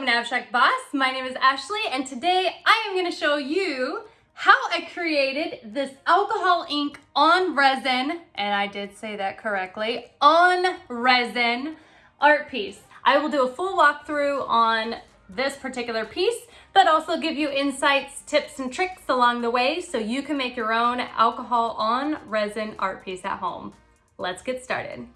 welcome to Abstract Boss. My name is Ashley and today I am going to show you how I created this alcohol ink on resin, and I did say that correctly, on resin art piece. I will do a full walkthrough on this particular piece, but also give you insights, tips, and tricks along the way so you can make your own alcohol on resin art piece at home. Let's get started.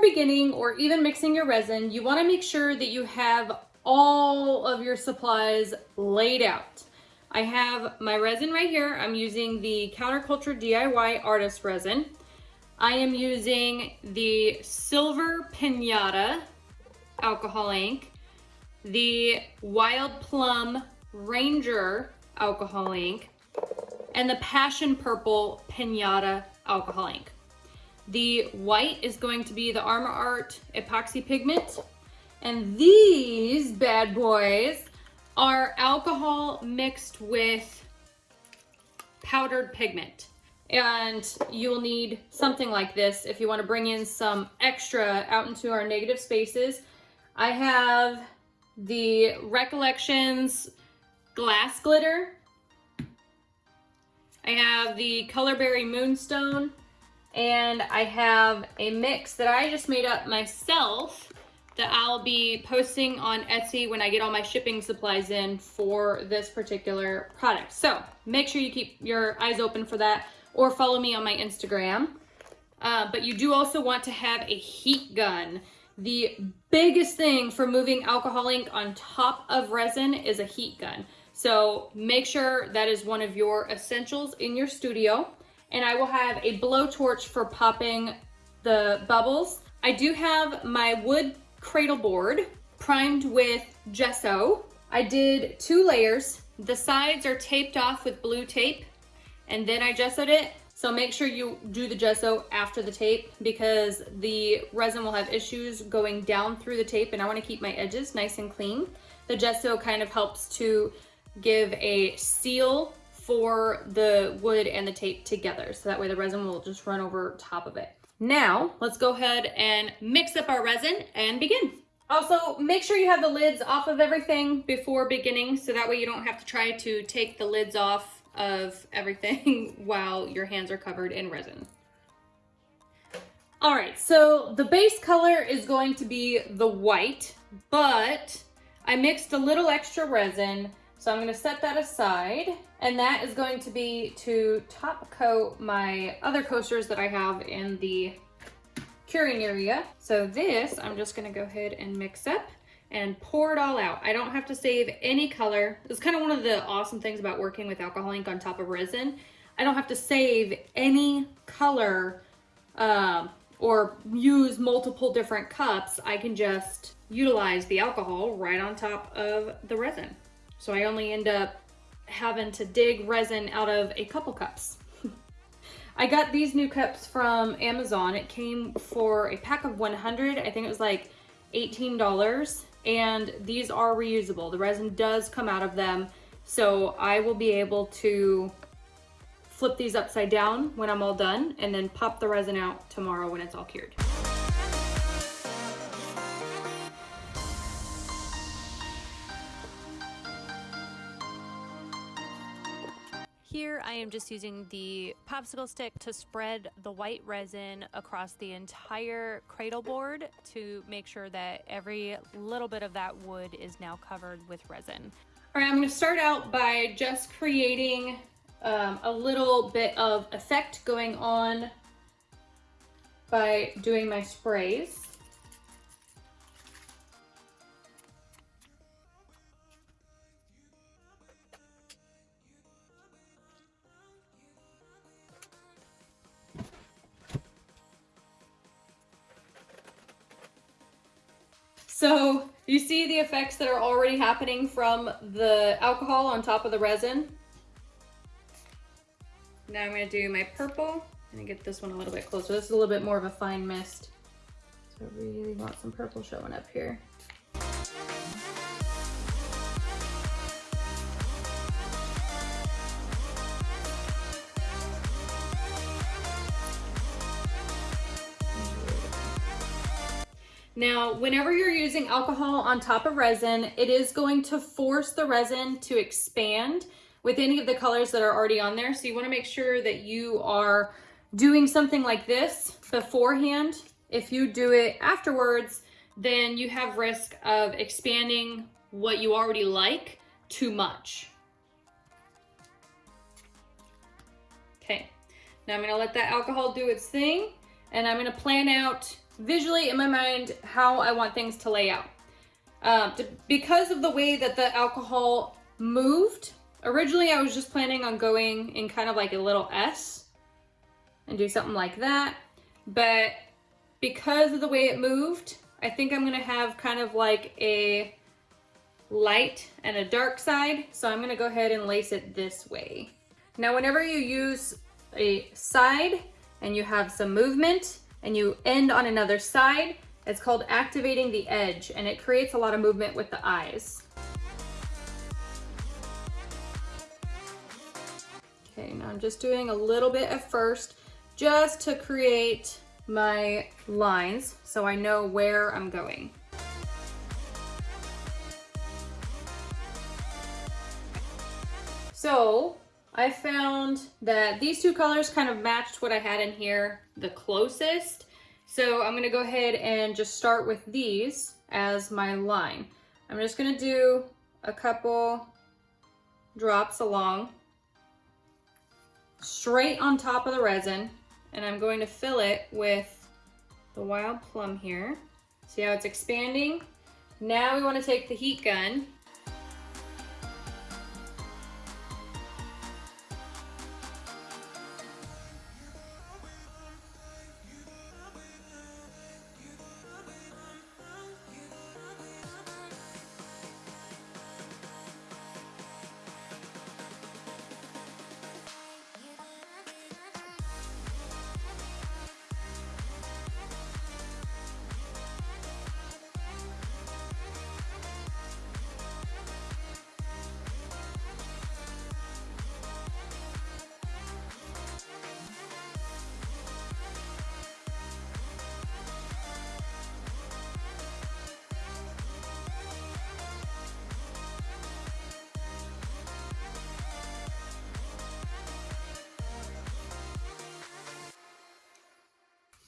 Beginning or even mixing your resin, you wanna make sure that you have all of your supplies laid out. I have my resin right here. I'm using the Counterculture DIY Artist Resin. I am using the Silver Pinata alcohol ink, the Wild Plum Ranger alcohol ink, and the Passion Purple Pinata alcohol ink. The white is going to be the Armor Art epoxy pigment. And these bad boys are alcohol mixed with powdered pigment. And you'll need something like this if you want to bring in some extra out into our negative spaces. I have the Recollections glass glitter. I have the Colorberry Moonstone and I have a mix that I just made up myself that I'll be posting on Etsy when I get all my shipping supplies in for this particular product. So make sure you keep your eyes open for that or follow me on my Instagram. Uh, but you do also want to have a heat gun. The biggest thing for moving alcohol ink on top of resin is a heat gun. So make sure that is one of your essentials in your studio and I will have a blowtorch for popping the bubbles. I do have my wood cradle board primed with gesso. I did two layers. The sides are taped off with blue tape and then I gessoed it. So make sure you do the gesso after the tape because the resin will have issues going down through the tape and I wanna keep my edges nice and clean. The gesso kind of helps to give a seal for the wood and the tape together. So that way the resin will just run over top of it. Now, let's go ahead and mix up our resin and begin. Also, make sure you have the lids off of everything before beginning, so that way you don't have to try to take the lids off of everything while your hands are covered in resin. All right, so the base color is going to be the white, but I mixed a little extra resin so I'm gonna set that aside and that is going to be to top coat my other coasters that I have in the curing area. So this, I'm just gonna go ahead and mix up and pour it all out. I don't have to save any color. It's kind of one of the awesome things about working with alcohol ink on top of resin. I don't have to save any color um, or use multiple different cups. I can just utilize the alcohol right on top of the resin. So I only end up having to dig resin out of a couple cups. I got these new cups from Amazon. It came for a pack of 100. I think it was like $18 and these are reusable. The resin does come out of them. So I will be able to flip these upside down when I'm all done and then pop the resin out tomorrow when it's all cured. I am just using the popsicle stick to spread the white resin across the entire cradle board to make sure that every little bit of that wood is now covered with resin. All right, I'm gonna start out by just creating um, a little bit of effect going on by doing my sprays. So you see the effects that are already happening from the alcohol on top of the resin. Now I'm gonna do my purple. and get this one a little bit closer. This is a little bit more of a fine mist. So I really want some purple showing up here. Now, whenever you're using alcohol on top of resin, it is going to force the resin to expand with any of the colors that are already on there. So you wanna make sure that you are doing something like this beforehand. If you do it afterwards, then you have risk of expanding what you already like too much. Okay, now I'm gonna let that alcohol do its thing and I'm gonna plan out visually in my mind how I want things to lay out. Um, to, because of the way that the alcohol moved, originally I was just planning on going in kind of like a little S and do something like that. But because of the way it moved, I think I'm gonna have kind of like a light and a dark side. So I'm gonna go ahead and lace it this way. Now, whenever you use a side and you have some movement, and you end on another side, it's called activating the edge and it creates a lot of movement with the eyes. Okay, now I'm just doing a little bit at first just to create my lines so I know where I'm going. So I found that these two colors kind of matched what I had in here the closest. So I'm gonna go ahead and just start with these as my line. I'm just gonna do a couple drops along straight on top of the resin and I'm going to fill it with the wild plum here. See how it's expanding? Now we wanna take the heat gun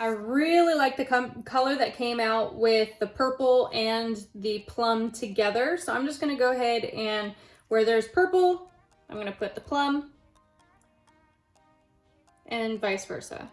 I really like the color that came out with the purple and the plum together. So I'm just gonna go ahead and where there's purple, I'm gonna put the plum and vice versa.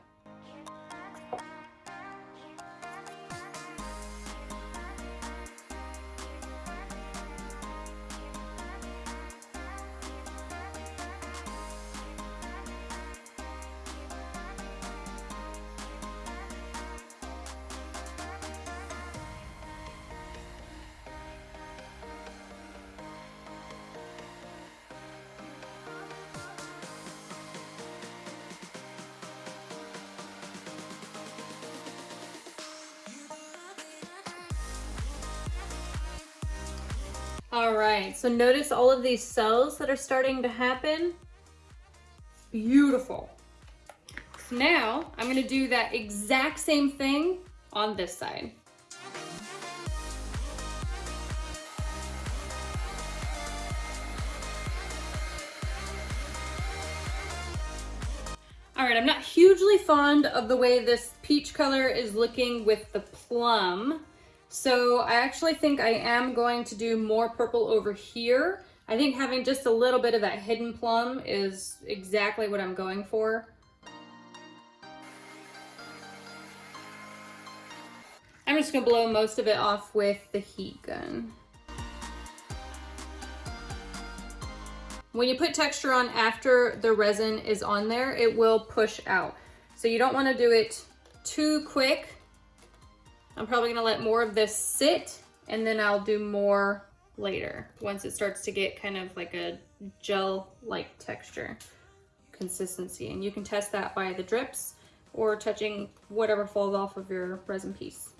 All right, so notice all of these cells that are starting to happen. Beautiful. So now I'm gonna do that exact same thing on this side. All right, I'm not hugely fond of the way this peach color is looking with the plum. So I actually think I am going to do more purple over here. I think having just a little bit of that hidden plum is exactly what I'm going for. I'm just gonna blow most of it off with the heat gun. When you put texture on after the resin is on there, it will push out. So you don't wanna do it too quick I'm probably gonna let more of this sit and then I'll do more later once it starts to get kind of like a gel-like texture consistency. And you can test that by the drips or touching whatever falls off of your resin piece.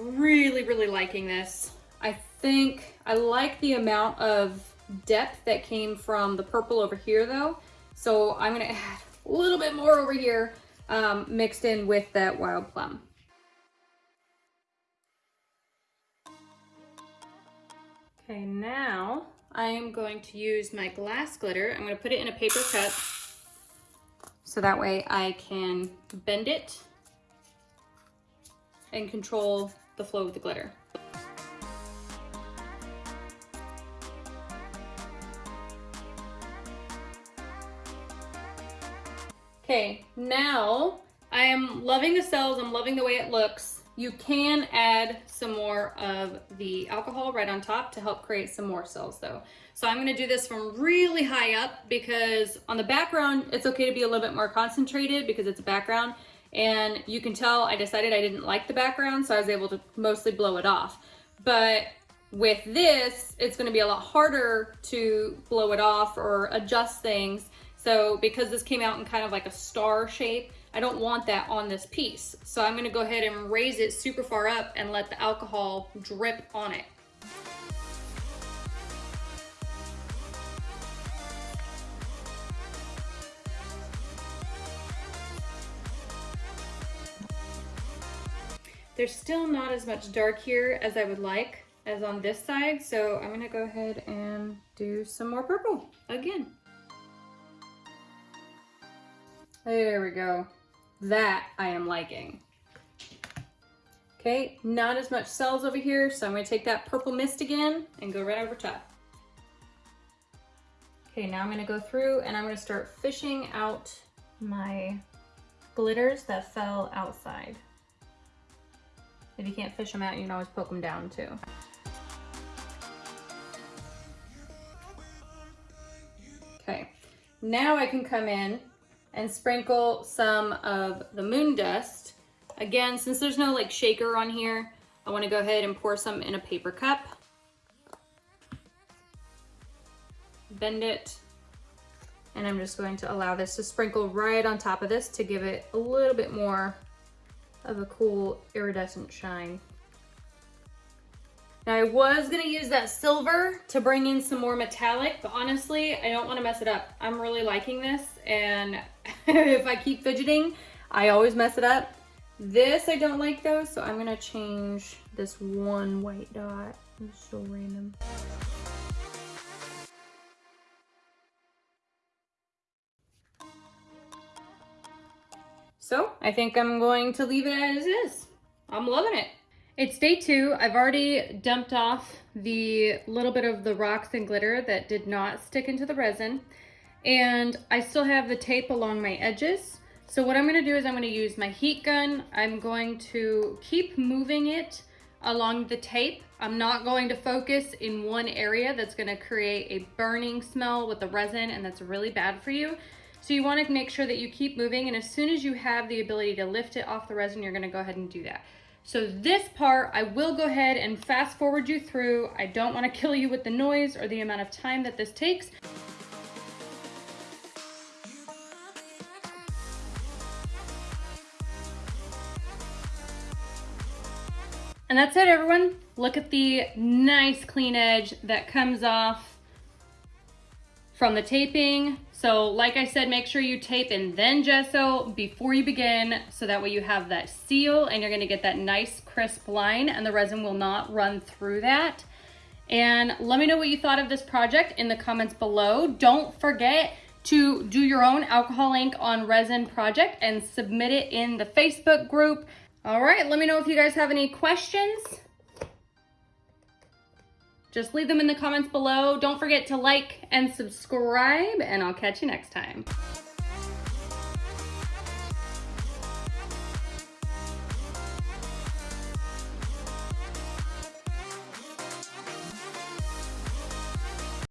Really, really liking this. I think I like the amount of depth that came from the purple over here though. So I'm gonna add a little bit more over here um, mixed in with that wild plum. Okay, now I am going to use my glass glitter. I'm gonna put it in a paper cup so that way I can bend it and control the flow of the glitter. Okay, now I am loving the cells. I'm loving the way it looks. You can add some more of the alcohol right on top to help create some more cells though. So I'm gonna do this from really high up because on the background, it's okay to be a little bit more concentrated because it's a background. And you can tell I decided I didn't like the background, so I was able to mostly blow it off. But with this, it's gonna be a lot harder to blow it off or adjust things. So because this came out in kind of like a star shape, I don't want that on this piece. So I'm gonna go ahead and raise it super far up and let the alcohol drip on it. There's still not as much dark here as I would like as on this side. So I'm gonna go ahead and do some more purple again. There we go. That I am liking. Okay, not as much cells over here, so I'm gonna take that purple mist again and go right over top. Okay, now I'm gonna go through and I'm gonna start fishing out my glitters that fell outside. If you can't fish them out, you can always poke them down too. Okay, now I can come in and sprinkle some of the moon dust. Again, since there's no like shaker on here, I wanna go ahead and pour some in a paper cup. Bend it. And I'm just going to allow this to sprinkle right on top of this to give it a little bit more of a cool iridescent shine. Now I was gonna use that silver to bring in some more metallic, but honestly, I don't wanna mess it up. I'm really liking this, and if I keep fidgeting, I always mess it up. This I don't like though, so I'm gonna change this one white dot. It's so random. So I think I'm going to leave it as is. I'm loving it. It's day two. I've already dumped off the little bit of the rocks and glitter that did not stick into the resin. And I still have the tape along my edges. So what I'm gonna do is I'm gonna use my heat gun. I'm going to keep moving it along the tape. I'm not going to focus in one area that's gonna create a burning smell with the resin and that's really bad for you. So you wanna make sure that you keep moving and as soon as you have the ability to lift it off the resin, you're gonna go ahead and do that. So this part, I will go ahead and fast forward you through. I don't wanna kill you with the noise or the amount of time that this takes. And that's it, everyone. Look at the nice clean edge that comes off from the taping. So like I said, make sure you tape and then gesso before you begin so that way you have that seal and you're gonna get that nice crisp line and the resin will not run through that. And let me know what you thought of this project in the comments below. Don't forget to do your own alcohol ink on resin project and submit it in the Facebook group. All right, let me know if you guys have any questions. Just leave them in the comments below. Don't forget to like and subscribe, and I'll catch you next time.